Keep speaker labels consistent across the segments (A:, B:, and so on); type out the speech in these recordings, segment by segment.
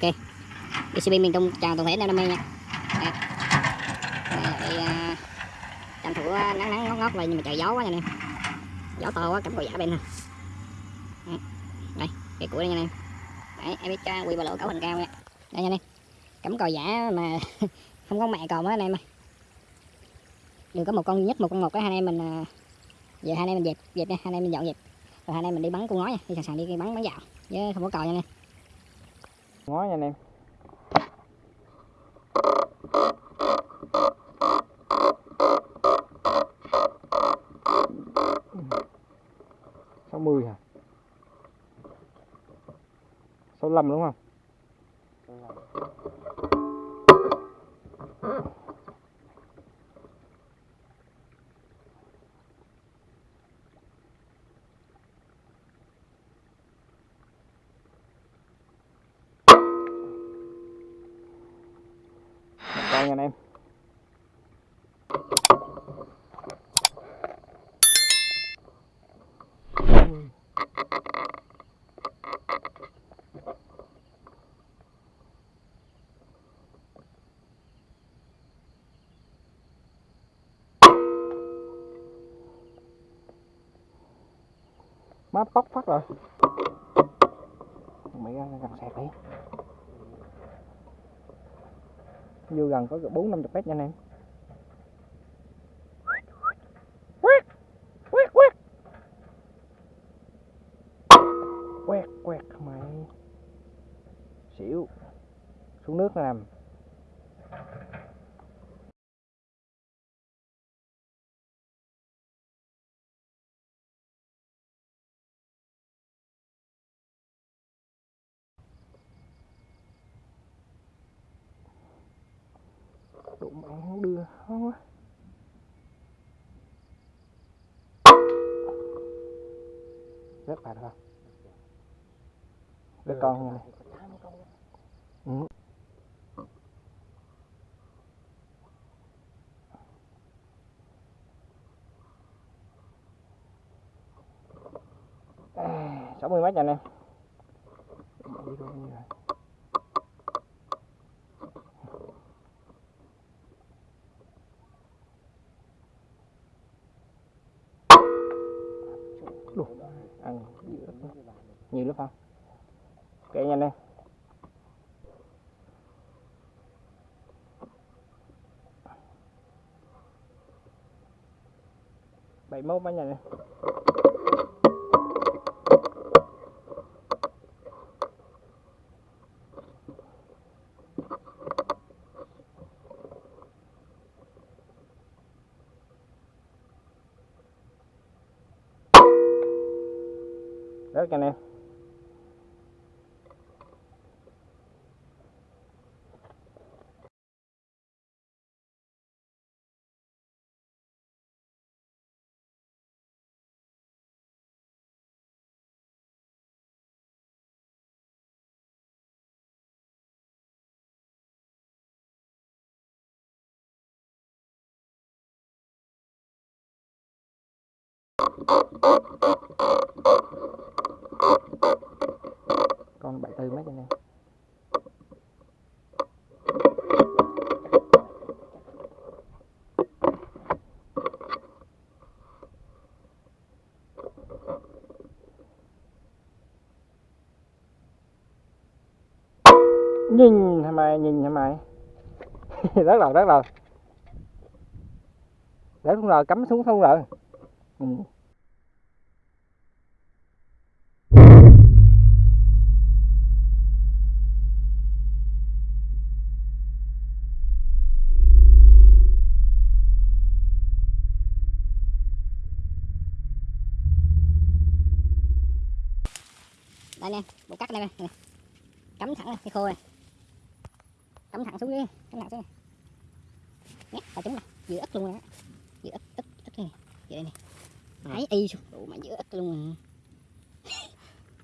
A: ok. DCB miền Trung chào toàn thể anh em đam mê nha. Đây. Đây, à, tranh thủ à, nắng nắng ngót ngót vậy nhưng mà trời gió quá nha anh em. Gió to quá cắm cầu giả bên ha. Đây cái củi đây nha anh em. Đấy, em biết à, quy ba lỗ cấu hình cao nha. Đây nha anh em. Cắm cò giả mà không có mẹ cò mới anh em ơi. Đừng có một con duy nhất một con một cái hai anh em mình à, giờ hai anh em mình dẹp dẹp nha hai anh em mình dọn dẹp. Rồi hai anh em mình đi bắn con ngói nha đi sẵn sàng đi bắn bắn dạo chứ không có cò nha anh em
B: ngói nha anh em. Sáu mươi hả? Sáu lăm đúng không? Một anh em. Má bóc phát rồi. Mày ra gần sẹt đi vô gần có bốn năm chục mét nha anh em. Quét quét quét. Quét quét mày. Xỉu. Xuống nước nó nằm đụng bạn không đưa không quá rất là được không rất con này. ừ. sáu mươi nha anh em nhiều lớp không? Kể nhanh lên. Bảy mốt mấy nha anh em rớt anh em. Con bảy tư mấy cho anh em nhìn hả mày, nhìn hả mày? Rất rồi rất rồi. Để xuống rồi, cắm xuống không rồi. Ừ.
A: đây nè bộ cắt đây nè. Nè. cắm thẳng này, cái khô này. Cắm thẳng xuống dưới cắm thẳng xuống này. Nhét vào trúng nè giữa ức luôn nè giữa ức ức ức này giữa đây nè. Thấy y xuống. Đủ mà giữa ức luôn nè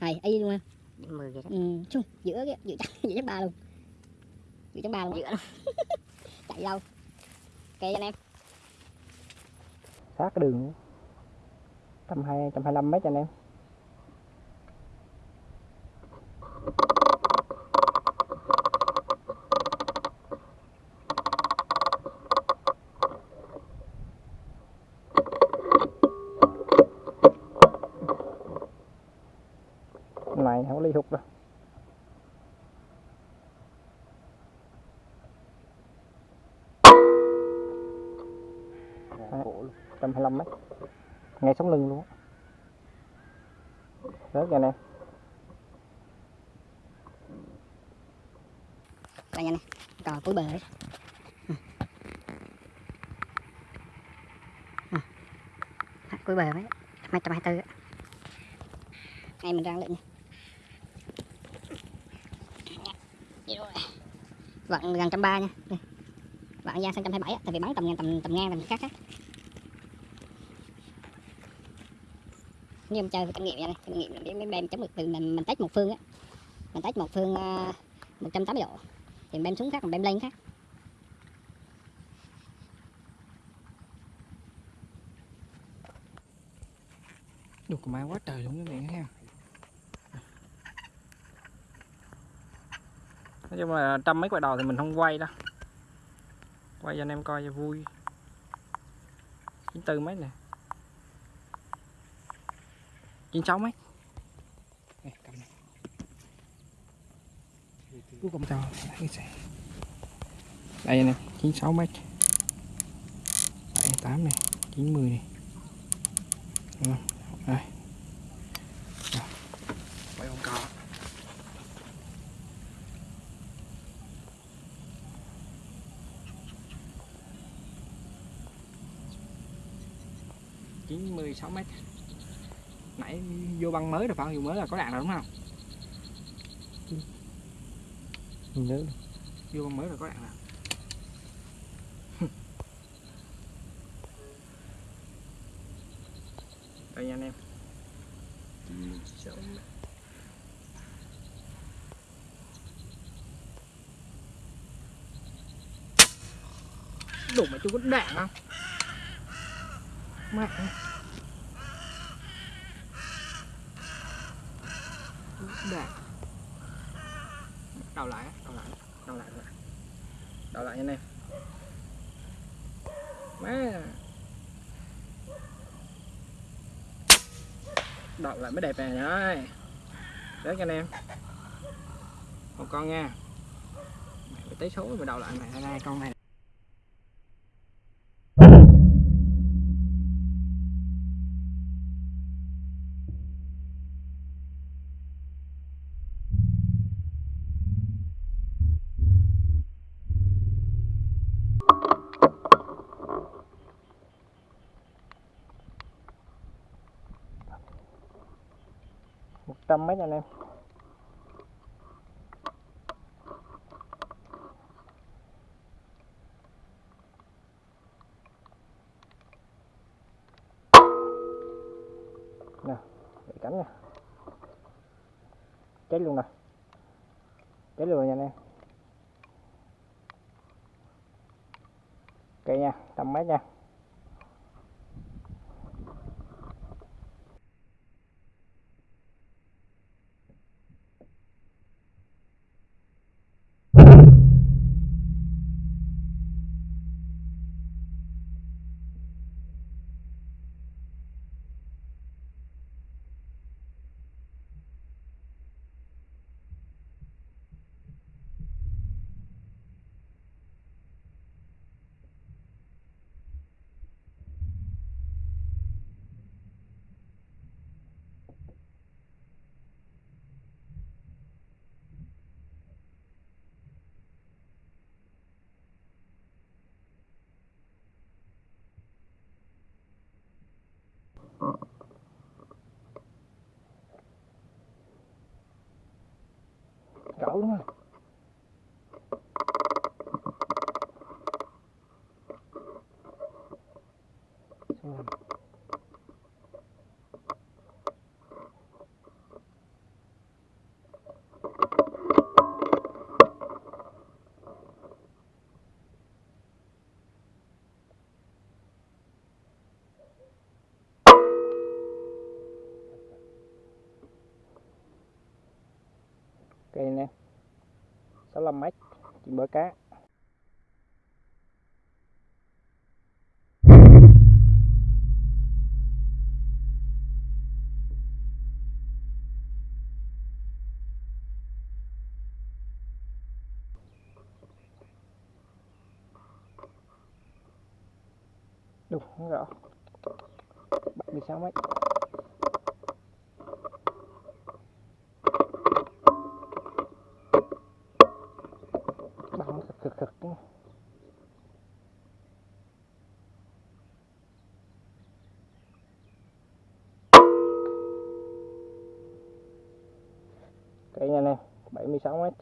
A: này y luôn nè
C: mười vậy đó.
A: Ừ, xuống giữa cái giữa chắc giữa chắc ba luôn. Giữa chắc ba luôn giữa luôn chạy đâu ok anh em.
B: Sát cái đường trăm hai trăm hai mươi mét cho anh em này không có ly hụt đâu.
C: Trăm hai
B: mươi lăm ngay sống lưng luôn rớt ra nè.
A: Anh em nè cò cuối bờ đấy cuối bờ đấy hai trăm hai mươi ngay mình ra lệnh vặn gần trăm ba nha. Vặn ra sang trăm hai bảy tại vì bắn tầm ngang tầm tầm ngang tầm khác á. Như em chơi kinh nghiệm nha này, kinh nghiệm là biết mấy bên chống được từ mình mình test một phương á. Mình test một phương ờ, một trăm tám mươi độ thì đem xuống khác, còn đem lên khác.
B: Đục có quá trời luôn các bạn ha. Nói chung là trăm mấy quả đầu thì mình không quay đâu. Quay cho anh em coi cho vui. Chín tư mấy nè. Chín sáu mấy cầm này Cuối cùng cho thấy sẽ Đây nè 96 mét. 78 này 90 này. Đúng không? Đây. Quay con cò chín mươi sáu mét. Nãy vô băng mới rồi phải không? Vô mới là có đạn rồi đúng không
C: Nhớ.
B: vô mới rồi có đạn rồi đây nha anh em. Đủ mà chú có đạn không mẹ đạn đào lại đào lại đào lại đào lại. Nha anh em má. Đào lại mới đẹp nè, đấy. Đấy cho anh em. Một con nha. Mày phải tới số mà đầu lại này hai con này. Một trăm mấy anh em? Nè, để cánh nè chết luôn nè. Chết luôn rồi nha anh em. Ok nha trăm mét nha. Cậu đúng không Xong rồi cây nè. 65 mét chim bơ cá. Cây nha anh em 76 mét.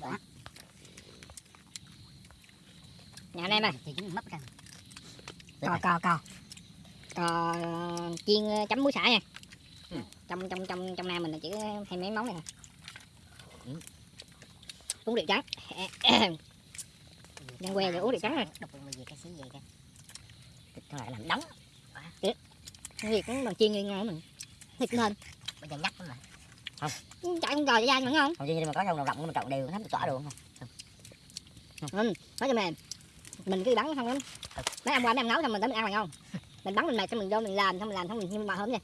A: Đó. Nè anh em ơi,
D: thì chúng mất ra
A: cò cò cò cò chiên ờ, chấm muối xả nha.
D: Ừ.
A: trong trong trong trong nam mình là chỉ hay mấy món này
D: Ừ.
A: uống rượu trắng Đang que rồi uống rượu trắng rồi.
D: gì cái gì cái thịt lại làm đóng
A: việc cũng bằng chiên như ngon mình. Thịt hơn
D: bây giờ nhắc mà
A: chạy con cò dai vẫn ngon
D: không? Nhưng mà có trong đồng rộng mà trộn đều nó tỏa được không?
A: Ừ. nói cho mềm. Mình cứ bắn không lắm. Mấy ông qua mấy ông nấu xong mình tới mình ăn là ngon mình bắn mình mệt xong mình vô, mình làm xong mình làm xong mình nhưng mà hôm nha.